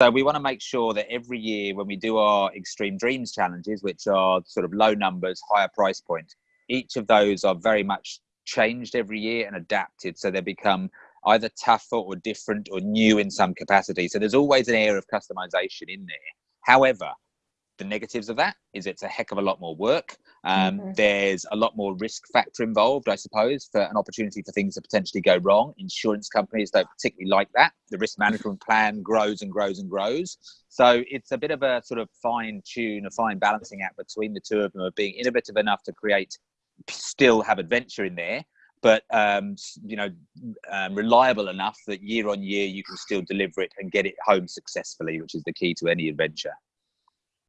So we want to make sure that every year when we do our extreme dreams challenges, which are sort of low numbers, higher price point, each of those are very much changed every year and adapted so they become either tougher or different or new in some capacity. So there's always an air of customization in there. However, the negatives of that is it's a heck of a lot more work. Um, mm-hmm. There's a lot more risk factor involved, I suppose, for an opportunity for things to potentially go wrong. Insurance companies don't particularly like that. The risk management plan grows and grows and grows. So it's a bit of a sort of fine tune, a fine balancing act between the two of them of being innovative enough to create, still have adventure in there, but um, you know, um, reliable enough that year on year you can still deliver it and get it home successfully, which is the key to any adventure.